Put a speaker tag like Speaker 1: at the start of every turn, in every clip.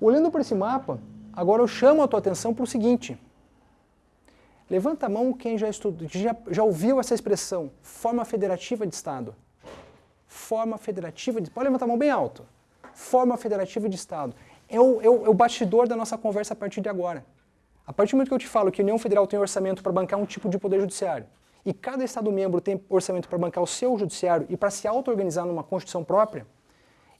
Speaker 1: Olhando para esse mapa, agora eu chamo a tua atenção para o seguinte. Levanta a mão quem já, estudou, já, já ouviu essa expressão, forma federativa de Estado. Forma federativa de... Pode levantar a mão bem alto. Forma federativa de Estado. É o, é, o, é o bastidor da nossa conversa a partir de agora. A partir do momento que eu te falo que a União Federal tem orçamento para bancar um tipo de poder judiciário, e cada Estado-membro tem orçamento para bancar o seu judiciário e para se auto-organizar numa Constituição própria,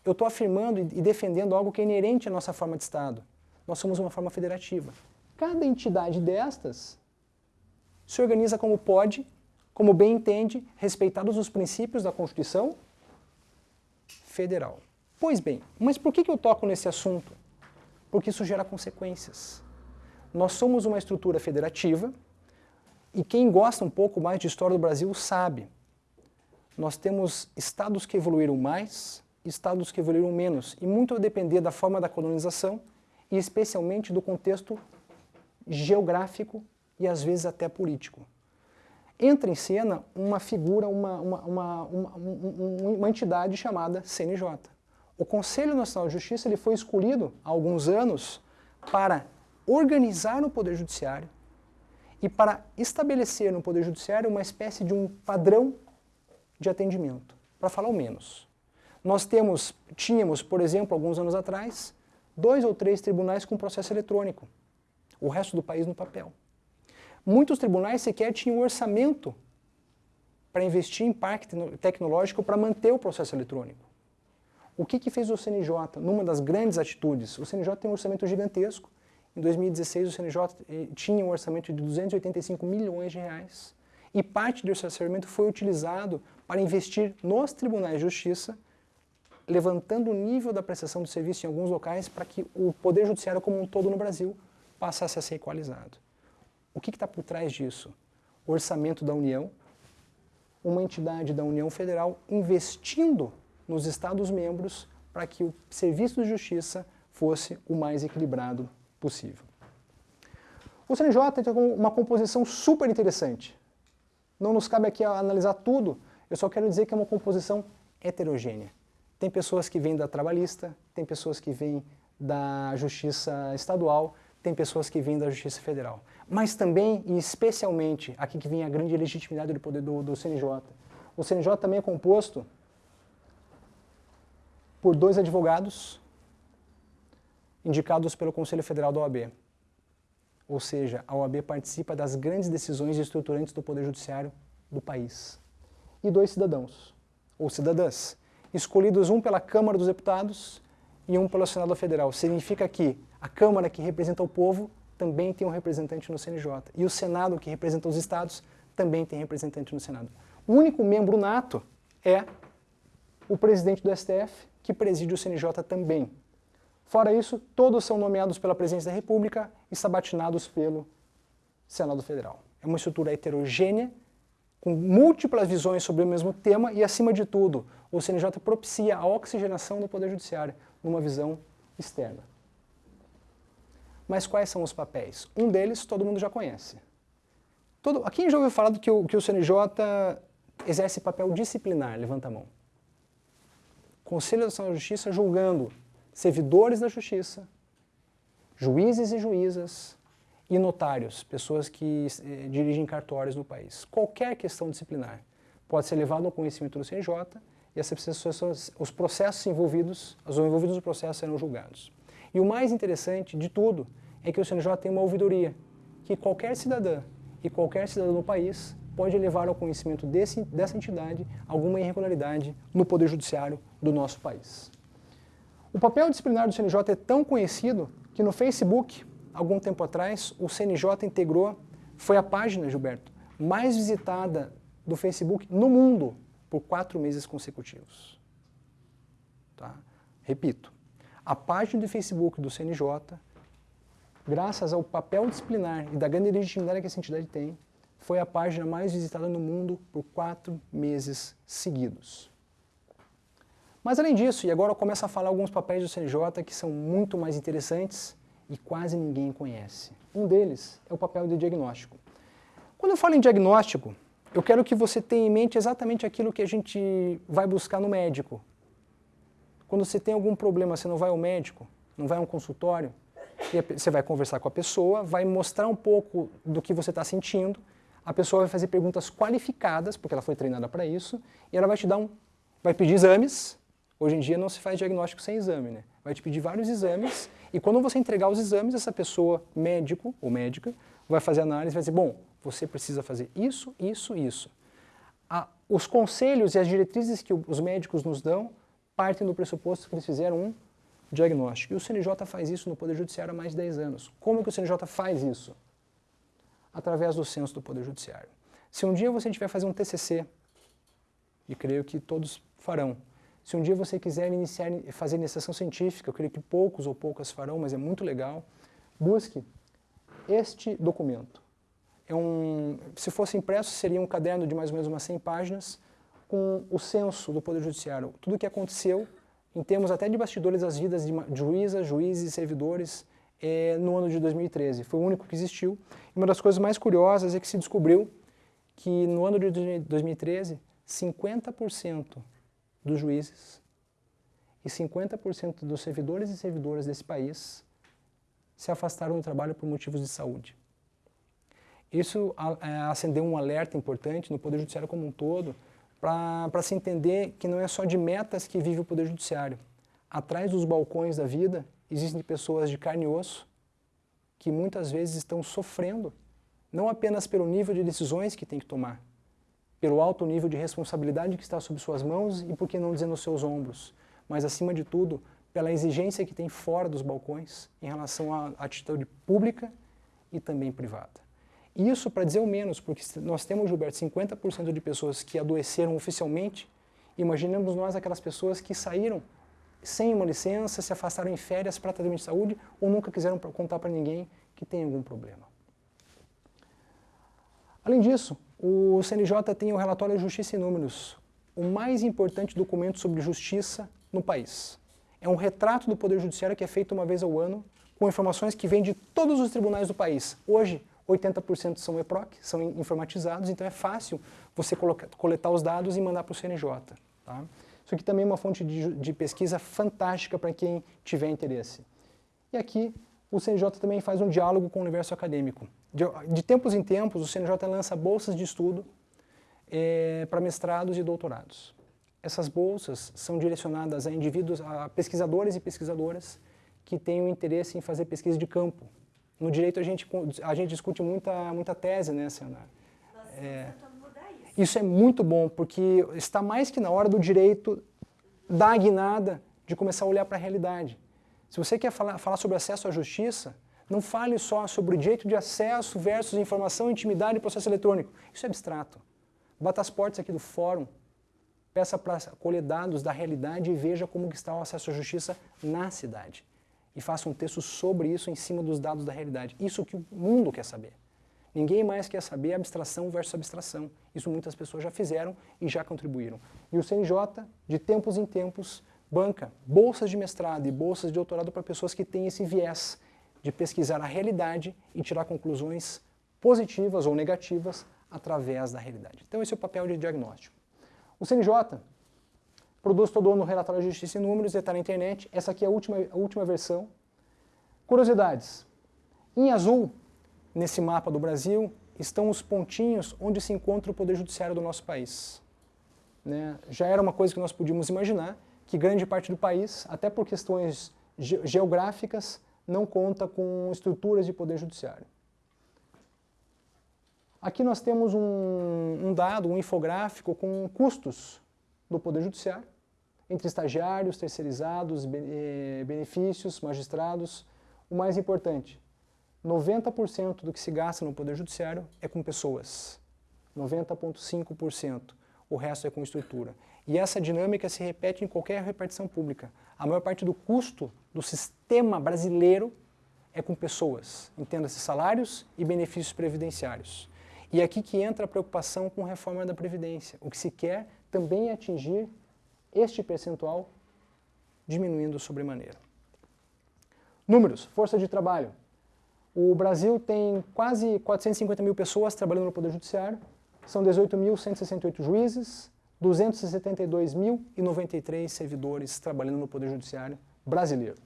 Speaker 1: eu estou afirmando e defendendo algo que é inerente à nossa forma de Estado. Nós somos uma forma federativa. Cada entidade destas se organiza como pode, como bem entende, respeitados os princípios da Constituição Federal. Pois bem, mas por que, eu toco nesse assunto? Porque isso gera consequências. Nós somos uma estrutura federativa e quem gosta um pouco mais de história do Brasil sabe. Nós temos estados que evoluíram mais, estados que evoluíram menos, e muito a depender da forma da colonização e especialmente do contexto geográfico e às vezes até político. Entra em cena uma figura, uma, uma, uma, uma, entidade chamada CNJ. O Conselho Nacional de Justiça ele foi escolhido há alguns anos para organizar o Poder Judiciário e para estabelecer no Poder Judiciário uma espécie de um padrão de atendimento, para falar o menos. Nós temos, tínhamos, por exemplo, alguns anos atrás, dois ou três tribunais com processo eletrônico, o resto do país no papel. Muitos tribunais sequer tinham orçamento para investir em parque tecnológico para manter o processo eletrônico. O que, que fez o CNJ numa das grandes atitudes? O CNJ tem um orçamento gigantesco. Em 2016, o CNJ eh, tinha um orçamento de 285 milhões de reais. E parte desse orçamento foi utilizado para investir nos tribunais de justiça, levantando o nível da prestação de serviço em alguns locais para que o poder judiciário como um todo no Brasil passasse a ser equalizado. O que está por trás disso? Orçamento da União, uma entidade da União Federal investindo nos Estados-membros para que o serviço de justiça fosse o mais equilibrado possível. O CNJ tem uma composição super interessante. Não nos cabe aqui analisar tudo, eu só quero dizer que é uma composição heterogênea. Tem pessoas que vêm da trabalhista, tem pessoas que vêm da justiça estadual, tem pessoas que vêm da Justiça Federal. Mas também, e especialmente, aqui que vem a grande legitimidade do poder do, do CNJ. O CNJ também é composto por dois advogados indicados pelo Conselho Federal da OAB. Ou seja, a OAB participa das grandes decisões estruturantes do Poder Judiciário do país. E dois cidadãos, ou cidadãs, escolhidos um pela Câmara dos Deputados e um pelo Senado Federal. Significa que a Câmara, que representa o povo, também tem um representante no CNJ. E o Senado, que representa os estados, também tem representante no Senado. O único membro nato é o presidente do STF, que preside o CNJ também. Fora isso, todos são nomeados pela Presidência da República e sabatinados pelo Senado Federal. É uma estrutura heterogênea, com múltiplas visões sobre o mesmo tema e, acima de tudo, o CNJ propicia a oxigenação do Poder Judiciário numa visão externa. Mas quais são os papéis? Um deles todo mundo já conhece. Todo, quem já ouviu falar que o, que o CNJ exerce papel disciplinar? Levanta a mão. Conselho Nacional de Justiça julgando servidores da Justiça, juízes e juízas e notários, pessoas que eh, dirigem cartórios no país. Qualquer questão disciplinar pode ser levada ao conhecimento do CNJ e essas os processos envolvidos, os envolvidos no processo serão julgados. E o mais interessante de tudo é que o CNJ tem uma ouvidoria, que qualquer cidadã e qualquer cidadão no país pode levar ao conhecimento desse, dessa entidade alguma irregularidade no Poder Judiciário do nosso país. O papel disciplinar do CNJ é tão conhecido que no Facebook, algum tempo atrás, o CNJ integrou, foi a página, Gilberto, mais visitada do Facebook no mundo por quatro meses consecutivos. Tá? Repito, a página do Facebook do CNJ, graças ao papel disciplinar e da grande legitimidade que essa entidade tem, foi a página mais visitada no mundo por quatro meses seguidos. Mas além disso, e agora eu começo a falar alguns papéis do CNJ que são muito mais interessantes e quase ninguém conhece. Um deles é o papel de diagnóstico. Quando eu falo em diagnóstico, eu quero que você tenha em mente exatamente aquilo que a gente vai buscar no médico, quando você tem algum problema, você não vai ao médico, não vai a um consultório, você vai conversar com a pessoa, vai mostrar um pouco do que você está sentindo, a pessoa vai fazer perguntas qualificadas, porque ela foi treinada para isso, e ela vai te dar um, vai pedir exames. Hoje em dia não se faz diagnóstico sem exame, né? Vai te pedir vários exames, e quando você entregar os exames, essa pessoa, médico ou médica, vai fazer análise e vai dizer, bom, você precisa fazer isso, isso, isso. os conselhos e as diretrizes que os médicos nos dão partem do pressuposto que eles fizeram um diagnóstico. E o CNJ faz isso no Poder Judiciário há mais de 10 anos. Como que o CNJ faz isso? Através do censo do Poder Judiciário. Se um dia você tiver fazer um TCC, e creio que todos farão, se um dia você quiser iniciar, fazer iniciação científica, eu creio que poucos ou poucas farão, mas é muito legal, busque este documento. É um, se fosse impresso, seria um caderno de mais ou menos umas 100 páginas, com o censo do Poder Judiciário, tudo o que aconteceu em termos até de bastidores das vidas de juízas, juízes e servidores é, no ano de 2013. Foi o único que existiu. E uma das coisas mais curiosas é que se descobriu que no ano de 2013, 50% dos juízes e 50% dos servidores e servidoras desse país se afastaram do trabalho por motivos de saúde. Isso é, acendeu um alerta importante no Poder Judiciário como um todo, para se entender que não é só de metas que vive o Poder Judiciário. Atrás dos balcões da vida existem pessoas de carne e osso que muitas vezes estão sofrendo, não apenas pelo nível de decisões que tem que tomar, pelo alto nível de responsabilidade que está sob suas mãos e, por que não dizer, nos seus ombros, mas, acima de tudo, pela exigência que tem fora dos balcões em relação à atitude pública e também privada. Isso para dizer o menos, porque nós temos, Gilberto, 50% de pessoas que adoeceram oficialmente. Imaginemos nós aquelas pessoas que saíram sem uma licença, se afastaram em férias para tratamento de saúde ou nunca quiseram contar para ninguém que tem algum problema. Além disso, o CNJ tem o relatório Justiça e Números, o mais importante documento sobre justiça no país. É um retrato do Poder Judiciário que é feito uma vez ao ano, com informações que vêm de todos os tribunais do país. Hoje, 80% são EPROC, são informatizados, então é fácil você coletar os dados e mandar para o CNJ. Tá? Isso aqui também é uma fonte de, de pesquisa fantástica para quem tiver interesse. E aqui o CNJ também faz um diálogo com o universo acadêmico. De, de tempos em tempos, o CNJ lança bolsas de estudo é, para mestrados e doutorados. Essas bolsas são direcionadas a indivíduos, a pesquisadores e pesquisadoras que tenham interesse em fazer pesquisa de campo, no direito a gente, a gente discute muita, muita tese, né, Senhora?
Speaker 2: É,
Speaker 1: isso. isso é muito bom, porque está mais que na hora do direito da guinada de começar a olhar para a realidade. Se você quer falar, falar sobre acesso à justiça, não fale só sobre o direito de acesso versus informação, intimidade e processo eletrônico. Isso é abstrato. Bata as portas aqui do fórum, peça para colher dados da realidade e veja como está o acesso à justiça na cidade e faça um texto sobre isso em cima dos dados da realidade. Isso que o mundo quer saber. Ninguém mais quer saber abstração versus abstração. Isso muitas pessoas já fizeram e já contribuíram. E o CNJ, de tempos em tempos, banca bolsas de mestrado e bolsas de doutorado para pessoas que têm esse viés de pesquisar a realidade e tirar conclusões positivas ou negativas através da realidade. Então esse é o papel de diagnóstico. O CNJ Produz todo ano o relatório de justiça em números, está na internet. Essa aqui é a última, a última versão. Curiosidades. Em azul, nesse mapa do Brasil, estão os pontinhos onde se encontra o Poder Judiciário do nosso país. Né? Já era uma coisa que nós podíamos imaginar, que grande parte do país, até por questões ge geográficas, não conta com estruturas de Poder Judiciário. Aqui nós temos um, um dado, um infográfico com custos do Poder Judiciário, entre estagiários, terceirizados, eh, benefícios, magistrados. O mais importante, 90% do que se gasta no Poder Judiciário é com pessoas. 90,5%. O resto é com estrutura. E essa dinâmica se repete em qualquer repartição pública. A maior parte do custo do sistema brasileiro é com pessoas, entenda-se salários e benefícios previdenciários. E é aqui que entra a preocupação com reforma da Previdência. O que se quer também é atingir este percentual diminuindo sobremaneira. Números, força de trabalho. O Brasil tem quase 450 mil pessoas trabalhando no Poder Judiciário, são 18.168 juízes, 272.093 servidores trabalhando no Poder Judiciário brasileiro.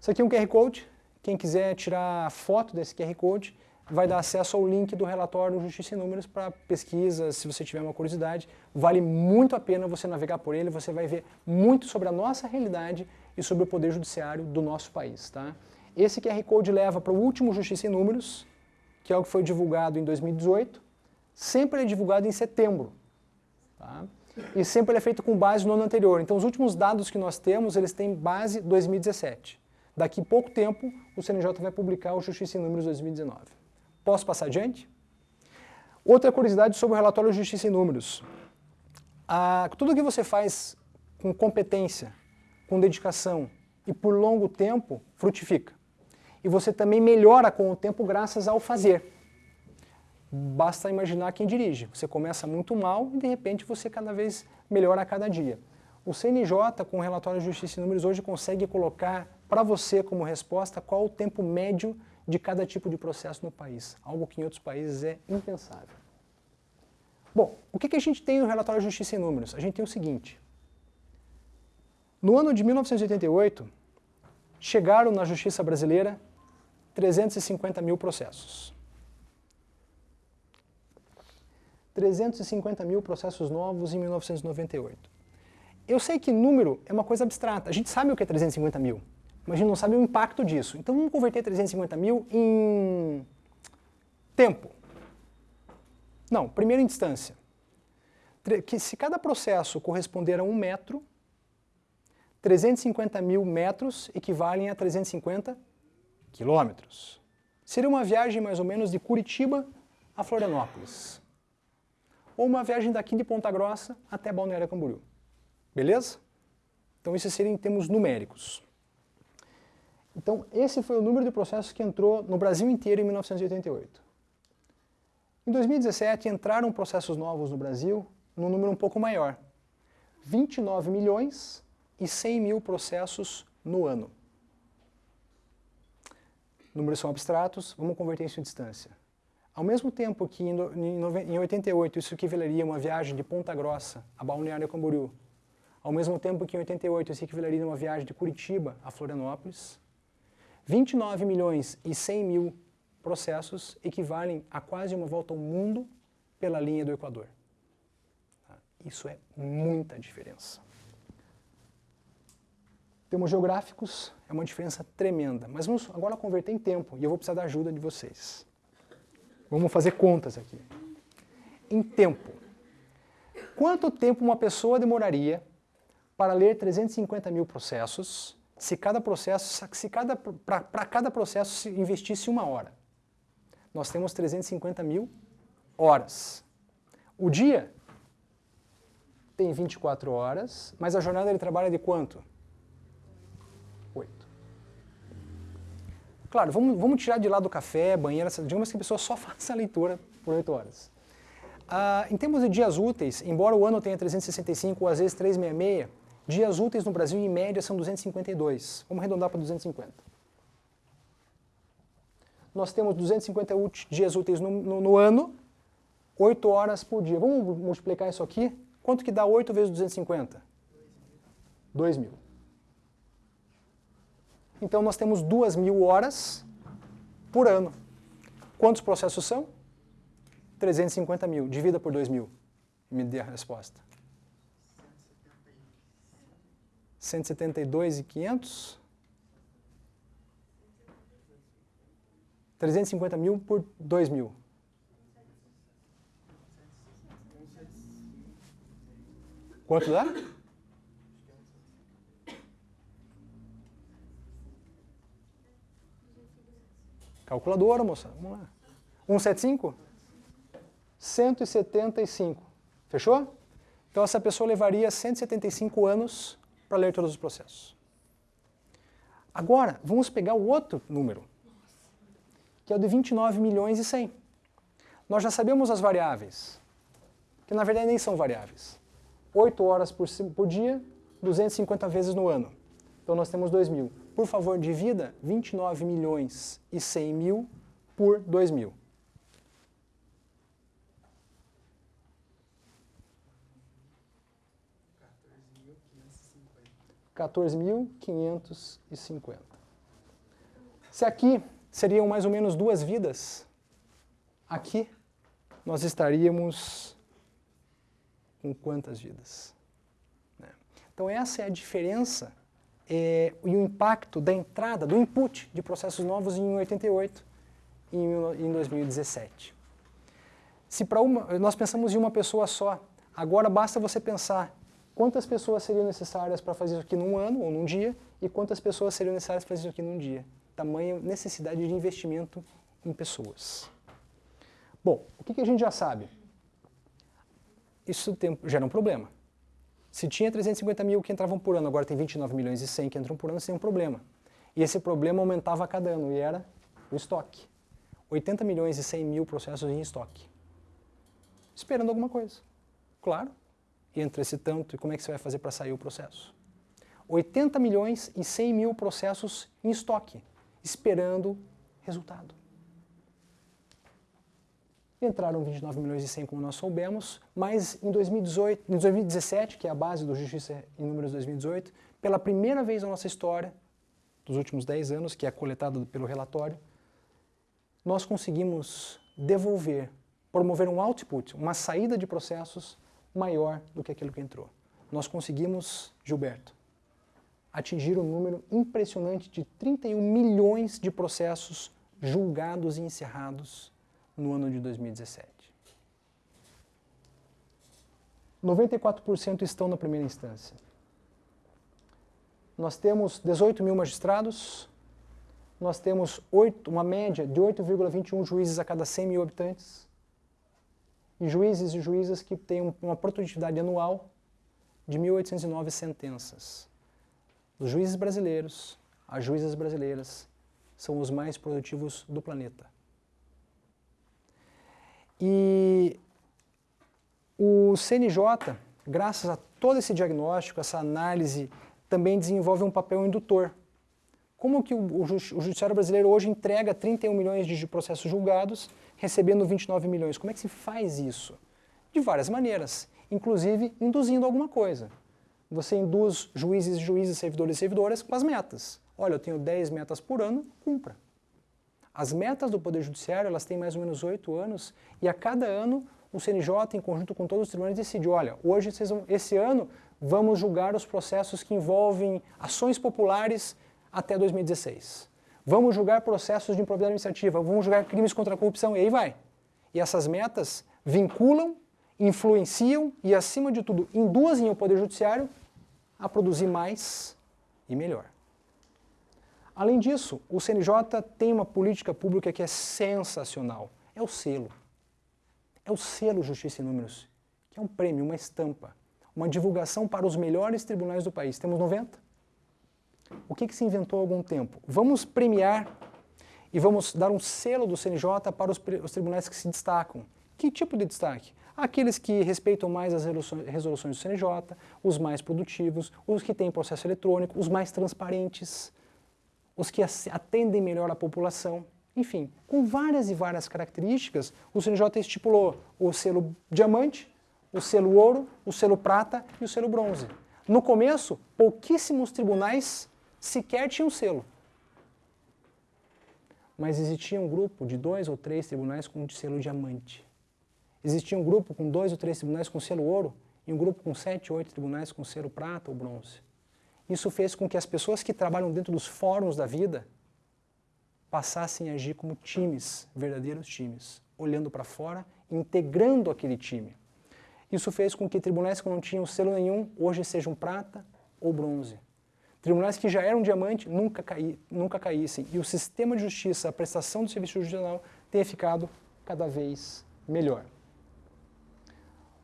Speaker 1: Isso aqui é um QR Code. Quem quiser tirar foto desse QR Code vai dar acesso ao link do relatório Justiça e Números para pesquisa, se você tiver uma curiosidade. Vale muito a pena você navegar por ele, você vai ver muito sobre a nossa realidade e sobre o Poder Judiciário do nosso país. Tá? Esse QR Code leva para o último Justiça e Números, que é o que foi divulgado em 2018. Sempre é divulgado em setembro. Tá? E sempre ele é feito com base no ano anterior. Então os últimos dados que nós temos, eles têm base 2017. Daqui pouco tempo, o CNJ vai publicar o Justiça e Números 2019. Posso passar adiante? Outra curiosidade sobre o relatório Justiça e Números. Ah, tudo que você faz com competência, com dedicação e por longo tempo, frutifica. E você também melhora com o tempo graças ao fazer. Basta imaginar quem dirige. Você começa muito mal e de repente você cada vez melhora a cada dia. O CNJ, com o relatório Justiça e Números, hoje consegue colocar para você como resposta qual o tempo médio de cada tipo de processo no país, algo que em outros países é impensável. Bom, o que, que a gente tem no relatório de Justiça em Números? A gente tem o seguinte. No ano de 1988, chegaram na justiça brasileira 350 mil processos. 350 mil processos novos em 1998. Eu sei que número é uma coisa abstrata, a gente sabe o que é 350 mil mas a gente não sabe o impacto disso. Então vamos converter 350 mil em tempo. Não, primeira instância. Que se cada processo corresponder a um metro, 350 mil metros equivalem a 350 quilômetros. Seria uma viagem mais ou menos de Curitiba a Florianópolis. Ou uma viagem daqui de Ponta Grossa até Balneário Camboriú. Beleza? Então isso seria em termos numéricos. Então, esse foi o número de processos que entrou no Brasil inteiro em 1988. Em 2017, entraram processos novos no Brasil num número um pouco maior. 29 milhões e 100 mil processos no ano. Números são abstratos, vamos converter isso em distância. Ao mesmo tempo que em 88 isso equivaleria a uma viagem de Ponta Grossa a Balneário Camboriú, ao mesmo tempo que em 88 isso equivaleria a uma viagem de Curitiba a Florianópolis, 29 milhões e 100 mil processos equivalem a quase uma volta ao mundo pela linha do Equador. Tá? Isso é muita diferença. Termos geográficos é uma diferença tremenda, mas vamos agora converter em tempo e eu vou precisar da ajuda de vocês. Vamos fazer contas aqui. Em tempo. Quanto tempo uma pessoa demoraria para ler 350 mil processos se cada processo, se cada, para cada processo se investisse uma hora. Nós temos 350 mil horas. O dia tem 24 horas, mas a jornada ele trabalha de quanto? Claro, vamos, vamos tirar de lado o café, banheira, digamos que a pessoa só faça a leitura por 8 horas. Ah, em termos de dias úteis, embora o ano tenha 365 ou às vezes 366, Dias úteis no Brasil, em média, são 252. Vamos arredondar para 250. Nós temos 250 dias úteis no, no, no, ano, 8 horas por dia. Vamos multiplicar isso aqui? Quanto que dá 8 vezes 250? 2 mil. Então nós temos 2 mil horas por ano. Quantos processos são? 350 mil. Divida por 2 mil. Me dê a resposta. 172 e 500. 350 mil por 2 mil. Quanto dá? Calculadora, moça. Vamos lá. 175? 175. Fechou? Então essa pessoa levaria 175 anos para ler todos os processos. Agora, vamos pegar o outro número, que é o de 29 milhões e 100. Nós já sabemos as variáveis, que na verdade nem são variáveis. 8 horas por, por dia, 250 vezes no ano. Então nós temos 2 mil. Por favor, divida 29 milhões e 100 mil por 2 mil. 14.550. Se aqui seriam mais ou menos duas vidas, aqui nós estaríamos com quantas vidas? Né? Então essa é a diferença é, e o impacto da entrada, do input de processos novos em 88 e em 2017. Se para uma, nós pensamos em uma pessoa só, agora basta você pensar quantas pessoas seriam necessárias para fazer isso aqui num ano ou num dia e quantas pessoas seriam necessárias para fazer isso aqui num dia. Tamanha necessidade de investimento em pessoas. Bom, o que, que a gente já sabe? Isso tem, gera um problema. Se tinha 350 mil que entravam por ano, agora tem 29 milhões e 100 que entram por ano, tem um problema. E esse problema aumentava a cada ano, e era o estoque. 80 milhões e 100 mil processos em estoque. Esperando alguma coisa. Claro. E entre esse tanto, e como é que você vai fazer para sair o processo? 80 milhões e 100 mil processos em estoque, esperando resultado. Entraram 29 milhões e 100, como nós soubemos, mas em 2018, em 2017, que é a base do Justiça em Números 2018, pela primeira vez na nossa história, dos últimos 10 anos, que é coletado pelo relatório, nós conseguimos devolver, promover um output, uma saída de processos maior do que aquilo que entrou. Nós conseguimos, Gilberto, atingir um número impressionante de 31 milhões de processos julgados e encerrados no ano de 2017. 94% estão na primeira instância. Nós temos 18 mil magistrados, nós temos 8, uma média de 8,21 juízes a cada 100 mil habitantes, e juízes e juízas que têm uma produtividade anual de 1.809 sentenças. Os juízes brasileiros, as juízas brasileiras, são os mais produtivos do planeta. E o CNJ, graças a todo esse diagnóstico, essa análise, também desenvolve um papel indutor. Como que o, Judiciário Brasileiro hoje entrega 31 milhões de processos julgados, recebendo 29 milhões? Como é que se faz isso? De várias maneiras, inclusive induzindo alguma coisa. Você induz juízes, juízes, servidores e servidoras com as metas. Olha, eu tenho 10 metas por ano, cumpra. As metas do Poder Judiciário, elas têm mais ou menos oito anos, e a cada ano o CNJ, em conjunto com todos os tribunais, decide, olha, hoje, vão, esse ano, vamos julgar os processos que envolvem ações populares até 2016. Vamos julgar processos de improbidade administrativa, vamos julgar crimes contra a corrupção, e aí vai. E essas metas vinculam, influenciam e, acima de tudo, induzem o Poder Judiciário a produzir mais e melhor. Além disso, o CNJ tem uma política pública que é sensacional. É o selo. É o selo Justiça em Números, que é um prêmio, uma estampa, uma divulgação para os melhores tribunais do país. Temos 90? O que, que se inventou há algum tempo? Vamos premiar e vamos dar um selo do CNJ para os, os tribunais que se destacam. Que tipo de destaque? Aqueles que respeitam mais as resoluções do CNJ, os mais produtivos, os que têm processo eletrônico, os mais transparentes os que atendem melhor a população. Enfim, com várias e várias características, o CNJ estipulou o selo diamante, o selo ouro, o selo prata e o selo bronze. No começo, pouquíssimos tribunais sequer tinham selo. Mas existia um grupo de dois ou três tribunais com selo diamante. Existia um grupo com dois ou três tribunais com selo ouro e um grupo com sete ou oito tribunais com selo prata ou bronze. Isso fez com que as pessoas que trabalham dentro dos fóruns da vida passassem a agir como times, verdadeiros times, olhando para fora, integrando aquele time. Isso fez com que tribunais que não tinham selo nenhum hoje sejam prata ou bronze. Tribunais que já eram diamante nunca, caí, nunca caíssem. E o sistema de justiça, a prestação do serviço judicial tenha ficado cada vez melhor.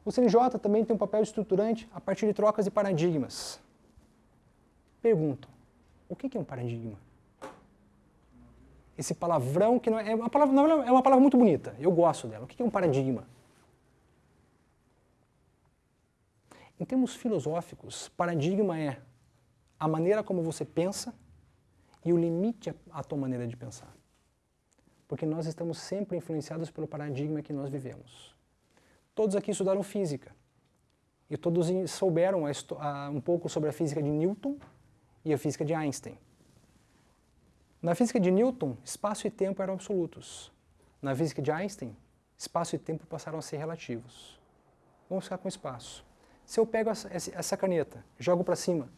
Speaker 1: O CNJ também tem um papel estruturante a partir de trocas de paradigmas perguntam: o que é um paradigma? Esse palavrão que não é, é uma palavra, não, é uma palavra muito bonita, eu gosto dela. O que é um paradigma? Em termos filosóficos, paradigma é a maneira como você pensa e o limite à tua maneira de pensar. Porque nós estamos sempre influenciados pelo paradigma que nós vivemos. Todos aqui estudaram física. E todos souberam um pouco sobre a física de Newton e a física de Einstein. Na física de Newton, espaço e tempo eram absolutos. Na física de Einstein, espaço e tempo passaram a ser relativos. Vamos ficar com espaço. Se eu pego essa, caneta, jogo para cima,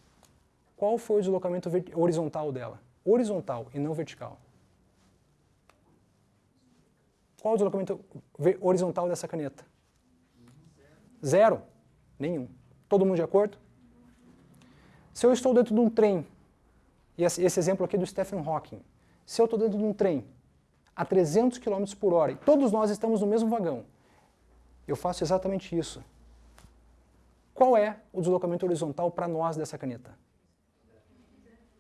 Speaker 1: qual foi o deslocamento horizontal dela? Horizontal e não vertical. Qual o deslocamento horizontal dessa caneta? Zero. Nenhum. Todo mundo de acordo? Se eu estou dentro de um trem, e esse, exemplo aqui é do Stephen Hawking, se eu estou dentro de um trem a 300 km por hora e todos nós estamos no mesmo vagão, eu faço exatamente isso. Qual é o deslocamento horizontal para nós dessa caneta?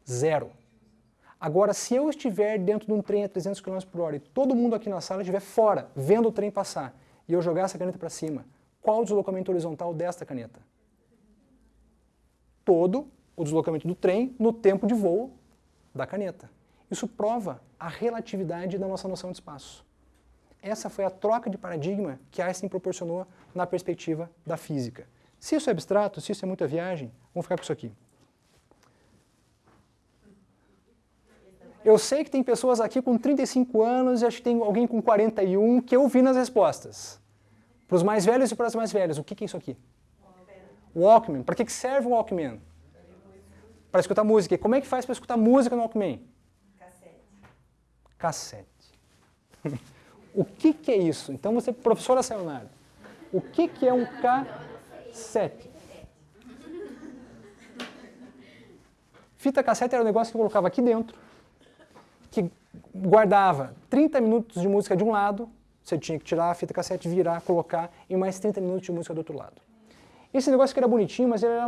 Speaker 1: Zero. Agora, se eu estiver dentro de um trem a 300 km por hora e todo mundo aqui na sala estiver fora, vendo o trem passar, e eu jogar essa caneta para cima, qual o deslocamento horizontal desta caneta? Todo o deslocamento do trem no tempo de voo da caneta. Isso prova a relatividade da nossa noção de espaço. Essa foi a troca de paradigma que Einstein proporcionou na perspectiva da física. Se isso é abstrato, se isso é muita viagem, vamos ficar com isso aqui. Eu sei que tem pessoas aqui com 35 anos e acho que tem alguém com 41 que eu vi nas respostas. Para os mais velhos e para as mais velhas, o que, que é isso aqui? Walkman. Para que, serve o Walkman? Para escutar música. E como é que faz para escutar música no Walkman?
Speaker 2: Cassete.
Speaker 1: Cassete. o que, que é isso? Então você, professora Sayonara, o que, que é um cassete? Fita cassete era um negócio que eu colocava aqui dentro que guardava 30 minutos de música de um lado, você tinha que tirar a fita cassete, virar, colocar, e mais 30 minutos de música do outro lado. Esse negócio que era bonitinho, mas era,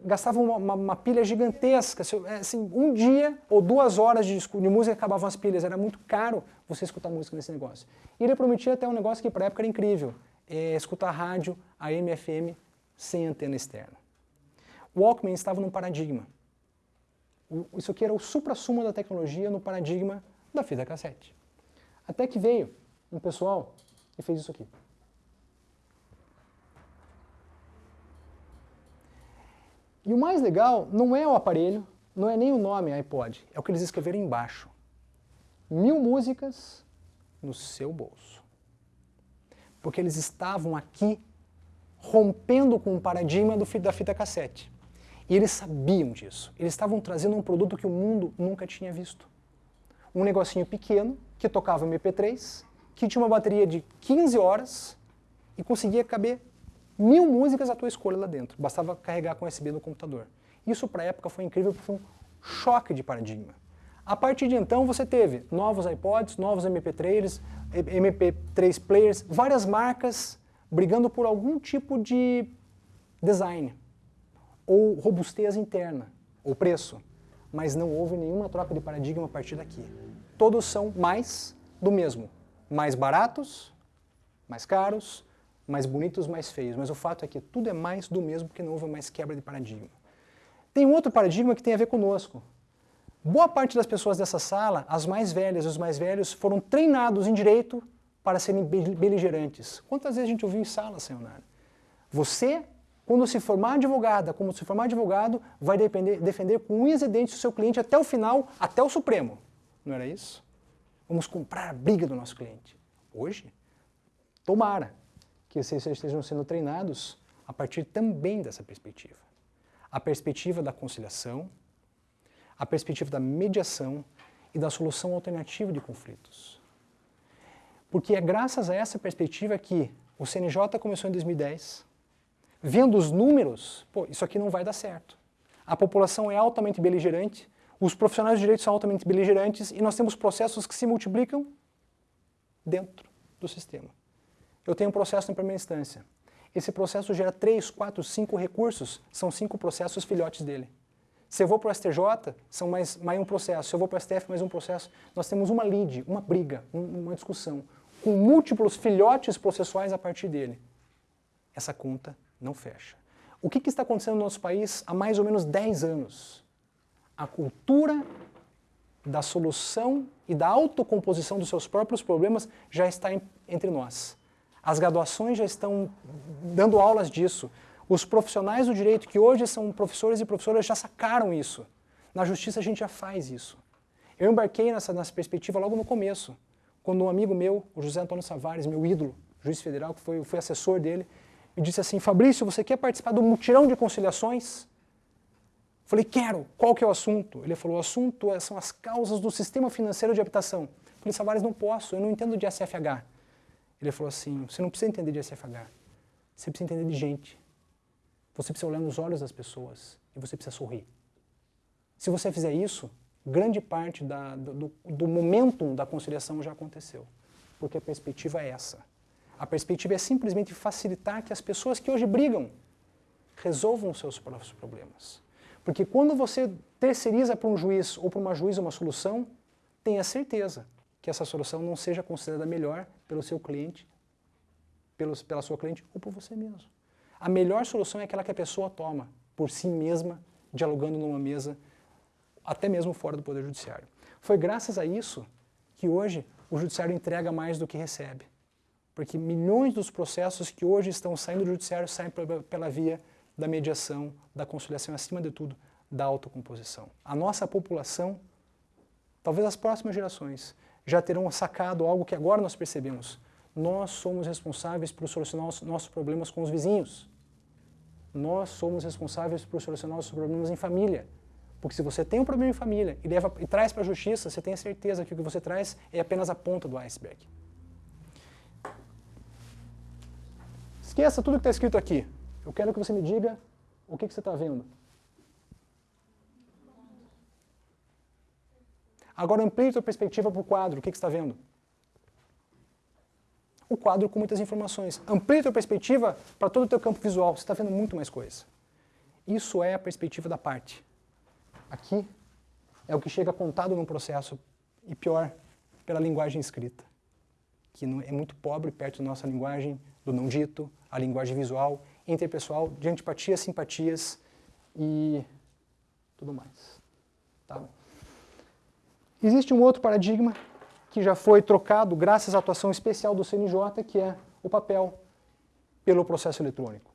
Speaker 1: gastava uma, uma, uma, pilha gigantesca. É, assim, um dia ou duas horas de, de, música acabavam as pilhas. Era muito caro você escutar música nesse negócio. E ele prometia até um negócio que para a época era incrível. É, escutar rádio, AM, FM, sem antena externa. Walkman estava num paradigma isso aqui era o supra-sumo da tecnologia no paradigma da fita cassete. Até que veio um pessoal e fez isso aqui. E o mais legal não é o aparelho, não é nem o nome iPod, é o que eles escreveram embaixo. Mil músicas no seu bolso. Porque eles estavam aqui rompendo com o paradigma do, da fita cassete. E eles sabiam disso. Eles estavam trazendo um produto que o mundo nunca tinha visto. Um negocinho pequeno, que tocava MP3, que tinha uma bateria de 15 horas e conseguia caber mil músicas à tua escolha lá dentro. Bastava carregar com USB no computador. Isso para a época foi incrível foi um choque de paradigma. A partir de então você teve novos iPods, novos MP3, MP3 players, várias marcas brigando por algum tipo de design ou robustez interna, ou preço. Mas não houve nenhuma troca de paradigma a partir daqui. Todos são mais do mesmo. Mais baratos, mais caros, mais bonitos, mais feios. Mas o fato é que tudo é mais do mesmo porque não houve mais quebra de paradigma. Tem um outro paradigma que tem a ver conosco. Boa parte das pessoas dessa sala, as mais velhas e os mais velhos, foram treinados em direito para serem beligerantes. Quantas vezes a gente ouviu em sala, senhor Você quando se formar advogada, como se formar advogado, vai depender, defender com unhas e dentes o seu cliente até o final, até o Supremo. Não era isso? Vamos comprar a briga do nosso cliente. Hoje, tomara que vocês estejam sendo treinados a partir também dessa perspectiva. A perspectiva da conciliação, a perspectiva da mediação e da solução alternativa de conflitos. Porque é graças a essa perspectiva que o CNJ começou em 2010, vendo os números, pô, isso aqui não vai dar certo. A população é altamente beligerante, os profissionais de direito são altamente beligerantes e nós temos processos que se multiplicam dentro do sistema. Eu tenho um processo em primeira instância. Esse processo gera 3, 4, 5 recursos, são cinco processos filhotes dele. Se eu vou para o STJ, são mais, mais um processo. Se eu vou para o STF, mais um processo. Nós temos uma lide, uma briga, uma discussão, com múltiplos filhotes processuais a partir dele. Essa conta não fecha. O que, que, está acontecendo no nosso país há mais ou menos 10 anos? A cultura da solução e da autocomposição dos seus próprios problemas já está entre nós. As graduações já estão dando aulas disso. Os profissionais do direito, que hoje são professores e professoras, já sacaram isso. Na justiça a gente já faz isso. Eu embarquei nessa, nessa perspectiva logo no começo, quando um amigo meu, o José Antônio Savares, meu ídolo, juiz federal, que foi, foi assessor dele, me disse assim, Fabrício, você quer participar do mutirão de conciliações? Falei, quero. Qual que é o assunto? Ele falou, o assunto é, são as causas do sistema financeiro de habitação. Falei, Savares, não posso, eu não entendo de SFH. Ele falou assim, você não precisa entender de SFH, você precisa entender de gente. Você precisa olhar nos olhos das pessoas e você precisa sorrir. Se você fizer isso, grande parte da, do, do momentum da conciliação já aconteceu. Porque a perspectiva é essa. A perspectiva é simplesmente facilitar que as pessoas que hoje brigam resolvam os seus próprios problemas. Porque quando você terceiriza para um juiz ou para uma juíza uma solução, tenha certeza que essa solução não seja considerada melhor pelo seu cliente, pela sua cliente ou por você mesmo. A melhor solução é aquela que a pessoa toma por si mesma, dialogando numa mesa, até mesmo fora do Poder Judiciário. Foi graças a isso que hoje o Judiciário entrega mais do que recebe. Porque milhões dos processos que hoje estão saindo do Judiciário saem pela via da mediação, da conciliação, acima de tudo, da autocomposição. A nossa população, talvez as próximas gerações, já terão sacado algo que agora nós percebemos. Nós somos responsáveis por solucionar os nossos problemas com os vizinhos. Nós somos responsáveis por solucionar os problemas em família. Porque se você tem um problema em família e, leva, e traz para a justiça, você tem a certeza que o que você traz é apenas a ponta do iceberg. Esqueça tudo que está escrito aqui. Eu quero que você me diga o que, que você está vendo. Agora amplie a sua perspectiva para o quadro. O que, que está vendo? O quadro com muitas informações. Amplie a sua perspectiva para todo o teu campo visual. Você está vendo muito mais coisa. Isso é a perspectiva da parte. Aqui é o que chega contado no processo, e pior, pela linguagem escrita, que é muito pobre perto da nossa linguagem do não dito, a linguagem visual, interpessoal, de antipatias, simpatias e tudo mais. Tá? Existe um outro paradigma que já foi trocado graças à atuação especial do CNJ, que é o papel pelo processo eletrônico.